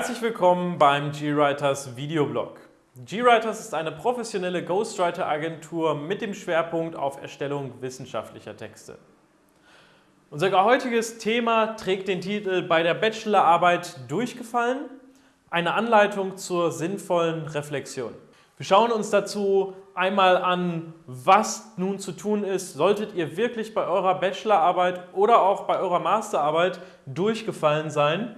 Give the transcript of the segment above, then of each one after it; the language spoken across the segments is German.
Herzlich willkommen beim GWriters Videoblog. GWriters ist eine professionelle Ghostwriter-Agentur mit dem Schwerpunkt auf Erstellung wissenschaftlicher Texte. Unser heutiges Thema trägt den Titel Bei der Bachelorarbeit durchgefallen? Eine Anleitung zur sinnvollen Reflexion. Wir schauen uns dazu einmal an, was nun zu tun ist, solltet ihr wirklich bei eurer Bachelorarbeit oder auch bei eurer Masterarbeit durchgefallen sein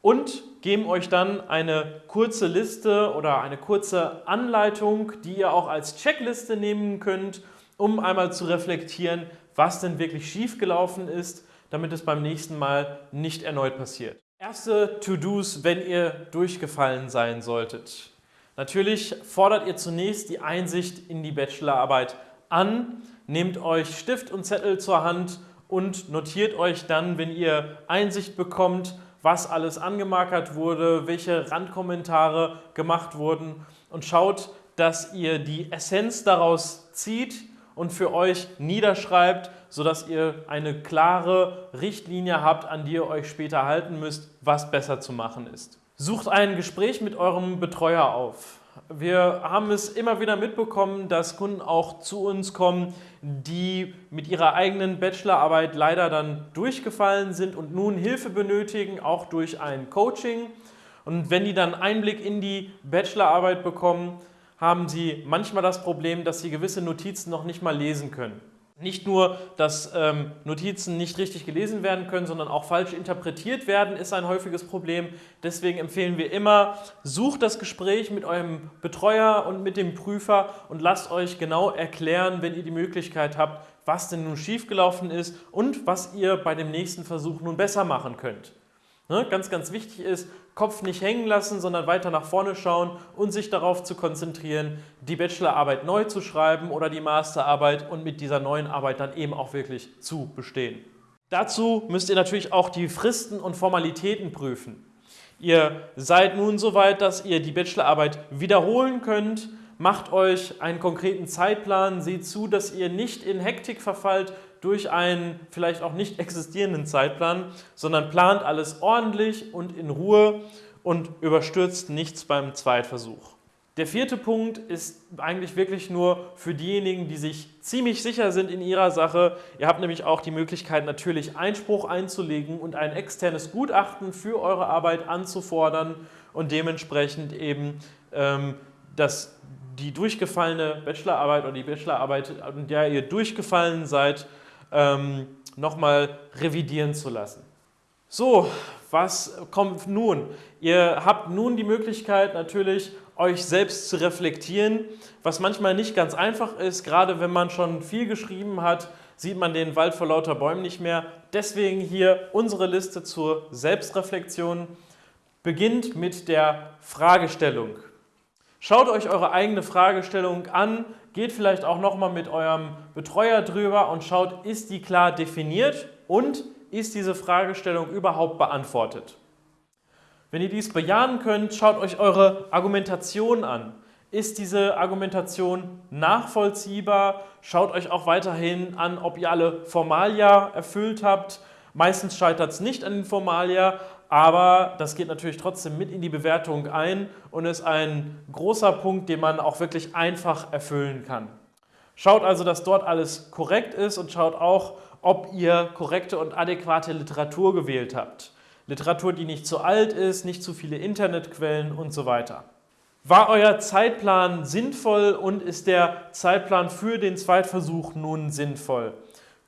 und geben euch dann eine kurze Liste oder eine kurze Anleitung, die ihr auch als Checkliste nehmen könnt, um einmal zu reflektieren, was denn wirklich schiefgelaufen ist, damit es beim nächsten Mal nicht erneut passiert. Erste To-Dos, wenn ihr durchgefallen sein solltet. Natürlich fordert ihr zunächst die Einsicht in die Bachelorarbeit an, nehmt euch Stift und Zettel zur Hand und notiert euch dann, wenn ihr Einsicht bekommt, was alles angemarkert wurde, welche Randkommentare gemacht wurden und schaut, dass ihr die Essenz daraus zieht und für euch niederschreibt, sodass ihr eine klare Richtlinie habt, an die ihr euch später halten müsst, was besser zu machen ist. Sucht ein Gespräch mit eurem Betreuer auf. Wir haben es immer wieder mitbekommen, dass Kunden auch zu uns kommen, die mit ihrer eigenen Bachelorarbeit leider dann durchgefallen sind und nun Hilfe benötigen, auch durch ein Coaching. Und wenn die dann Einblick in die Bachelorarbeit bekommen, haben sie manchmal das Problem, dass sie gewisse Notizen noch nicht mal lesen können. Nicht nur, dass ähm, Notizen nicht richtig gelesen werden können, sondern auch falsch interpretiert werden, ist ein häufiges Problem. Deswegen empfehlen wir immer, sucht das Gespräch mit eurem Betreuer und mit dem Prüfer und lasst euch genau erklären, wenn ihr die Möglichkeit habt, was denn nun schiefgelaufen ist und was ihr bei dem nächsten Versuch nun besser machen könnt. Ne, ganz, ganz wichtig ist, Kopf nicht hängen lassen, sondern weiter nach vorne schauen und sich darauf zu konzentrieren, die Bachelorarbeit neu zu schreiben oder die Masterarbeit und mit dieser neuen Arbeit dann eben auch wirklich zu bestehen. Dazu müsst ihr natürlich auch die Fristen und Formalitäten prüfen. Ihr seid nun so weit, dass ihr die Bachelorarbeit wiederholen könnt, macht euch einen konkreten Zeitplan, seht zu, dass ihr nicht in Hektik verfallt, durch einen vielleicht auch nicht existierenden Zeitplan, sondern plant alles ordentlich und in Ruhe und überstürzt nichts beim Zweitversuch. Der vierte Punkt ist eigentlich wirklich nur für diejenigen, die sich ziemlich sicher sind in ihrer Sache. Ihr habt nämlich auch die Möglichkeit, natürlich Einspruch einzulegen und ein externes Gutachten für eure Arbeit anzufordern und dementsprechend eben ähm, das, die durchgefallene Bachelorarbeit oder die Bachelorarbeit, an der ihr durchgefallen seid, ähm, nochmal revidieren zu lassen. So, was kommt nun? Ihr habt nun die Möglichkeit natürlich, euch selbst zu reflektieren, was manchmal nicht ganz einfach ist, gerade wenn man schon viel geschrieben hat, sieht man den Wald vor lauter Bäumen nicht mehr. Deswegen hier unsere Liste zur Selbstreflexion beginnt mit der Fragestellung. Schaut euch eure eigene Fragestellung an, geht vielleicht auch nochmal mit eurem Betreuer drüber und schaut, ist die klar definiert und ist diese Fragestellung überhaupt beantwortet. Wenn ihr dies bejahen könnt, schaut euch eure Argumentation an. Ist diese Argumentation nachvollziehbar? Schaut euch auch weiterhin an, ob ihr alle Formalia erfüllt habt. Meistens scheitert es nicht an den Formalia, aber das geht natürlich trotzdem mit in die Bewertung ein und ist ein großer Punkt, den man auch wirklich einfach erfüllen kann. Schaut also, dass dort alles korrekt ist und schaut auch, ob ihr korrekte und adäquate Literatur gewählt habt. Literatur, die nicht zu alt ist, nicht zu viele Internetquellen und so weiter. War euer Zeitplan sinnvoll und ist der Zeitplan für den Zweitversuch nun sinnvoll?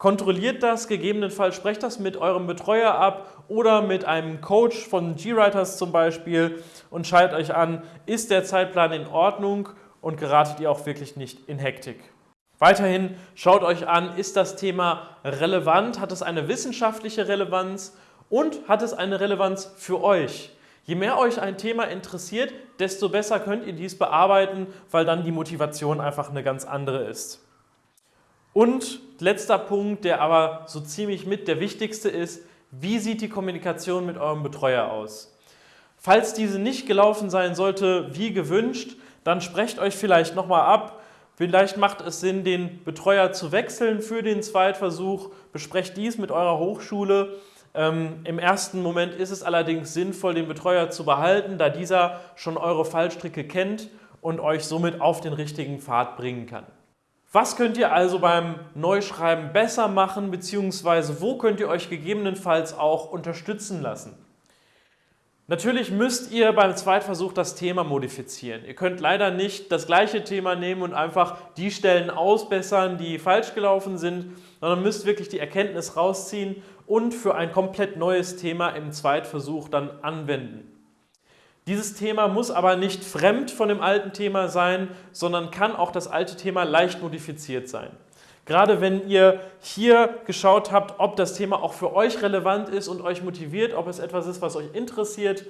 Kontrolliert das, gegebenenfalls sprecht das mit eurem Betreuer ab oder mit einem Coach von GWriters zum Beispiel und schaut euch an, ist der Zeitplan in Ordnung und geratet ihr auch wirklich nicht in Hektik. Weiterhin schaut euch an, ist das Thema relevant, hat es eine wissenschaftliche Relevanz und hat es eine Relevanz für euch. Je mehr euch ein Thema interessiert, desto besser könnt ihr dies bearbeiten, weil dann die Motivation einfach eine ganz andere ist. Und letzter Punkt, der aber so ziemlich mit der wichtigste ist, wie sieht die Kommunikation mit eurem Betreuer aus? Falls diese nicht gelaufen sein sollte, wie gewünscht, dann sprecht euch vielleicht nochmal ab. Vielleicht macht es Sinn, den Betreuer zu wechseln für den Zweitversuch. Besprecht dies mit eurer Hochschule. Ähm, Im ersten Moment ist es allerdings sinnvoll, den Betreuer zu behalten, da dieser schon eure Fallstricke kennt und euch somit auf den richtigen Pfad bringen kann. Was könnt ihr also beim Neuschreiben besser machen, beziehungsweise wo könnt ihr euch gegebenenfalls auch unterstützen lassen? Natürlich müsst ihr beim Zweitversuch das Thema modifizieren. Ihr könnt leider nicht das gleiche Thema nehmen und einfach die Stellen ausbessern, die falsch gelaufen sind, sondern müsst wirklich die Erkenntnis rausziehen und für ein komplett neues Thema im Zweitversuch dann anwenden. Dieses Thema muss aber nicht fremd von dem alten Thema sein, sondern kann auch das alte Thema leicht modifiziert sein. Gerade wenn ihr hier geschaut habt, ob das Thema auch für euch relevant ist und euch motiviert, ob es etwas ist, was euch interessiert,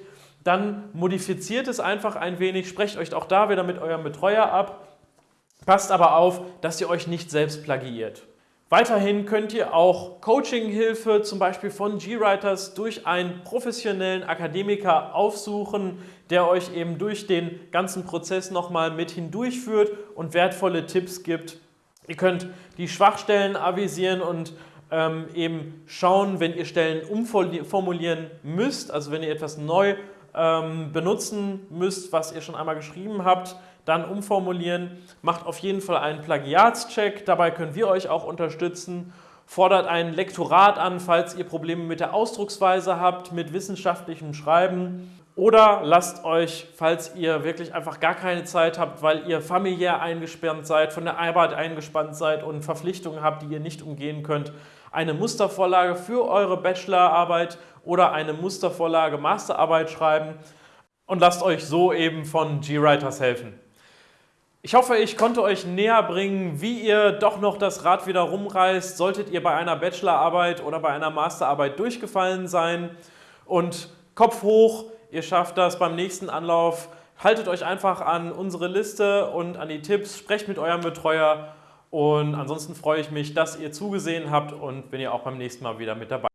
dann modifiziert es einfach ein wenig, sprecht euch auch da wieder mit eurem Betreuer ab, passt aber auf, dass ihr euch nicht selbst plagiiert. Weiterhin könnt ihr auch Coaching-Hilfe zum Beispiel von GWriters durch einen professionellen Akademiker aufsuchen, der euch eben durch den ganzen Prozess nochmal mit hindurchführt und wertvolle Tipps gibt. Ihr könnt die Schwachstellen avisieren und ähm, eben schauen, wenn ihr Stellen umformulieren müsst, also wenn ihr etwas neu ähm, benutzen müsst, was ihr schon einmal geschrieben habt, dann umformulieren. Macht auf jeden Fall einen Plagiatscheck, dabei können wir euch auch unterstützen. Fordert ein Lektorat an, falls ihr Probleme mit der Ausdrucksweise habt, mit wissenschaftlichem Schreiben. Oder lasst euch, falls ihr wirklich einfach gar keine Zeit habt, weil ihr familiär eingespannt seid, von der Arbeit eingespannt seid und Verpflichtungen habt, die ihr nicht umgehen könnt, eine Mustervorlage für eure Bachelorarbeit oder eine Mustervorlage Masterarbeit schreiben und lasst euch so eben von GWriters helfen. Ich hoffe, ich konnte euch näher bringen, wie ihr doch noch das Rad wieder rumreißt, solltet ihr bei einer Bachelorarbeit oder bei einer Masterarbeit durchgefallen sein. Und Kopf hoch, ihr schafft das beim nächsten Anlauf. Haltet euch einfach an unsere Liste und an die Tipps, sprecht mit eurem Betreuer und ansonsten freue ich mich, dass ihr zugesehen habt und bin ihr auch beim nächsten Mal wieder mit dabei.